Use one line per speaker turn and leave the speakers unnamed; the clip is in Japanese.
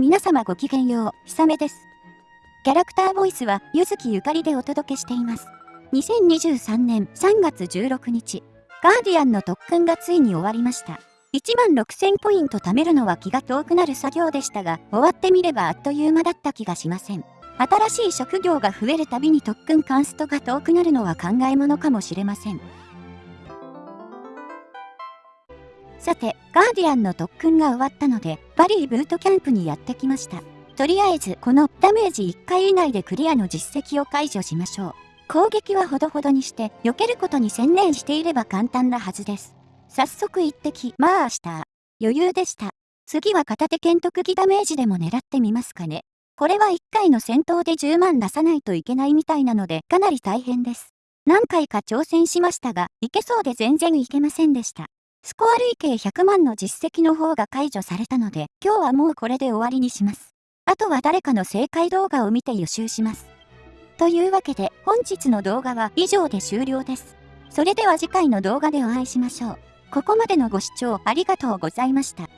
皆様ごきげんよう、ひさめです。キャラクターボイスは、ゆずきゆかりでお届けしています。2023年3月16日、ガーディアンの特訓がついに終わりました。1万6000ポイント貯めるのは気が遠くなる作業でしたが、終わってみればあっという間だった気がしません。新しい職業が増えるたびに特訓カンストが遠くなるのは考えものかもしれません。さて、ガーディアンの特訓が終わったので、バリーブートキャンプにやってきました。とりあえず、このダメージ1回以内でクリアの実績を解除しましょう。攻撃はほどほどにして、避けることに専念していれば簡単なはずです。早速一滴、まあした余裕でした。次は片手剣特技ダメージでも狙ってみますかね。これは1回の戦闘で10万出さないといけないみたいなので、かなり大変です。何回か挑戦しましたが、いけそうで全然いけませんでした。スコア累計100万の実績の方が解除されたので、今日はもうこれで終わりにします。あとは誰かの正解動画を見て予習します。というわけで、本日の動画は以上で終了です。それでは次回の動画でお会いしましょう。ここまでのご視聴ありがとうございました。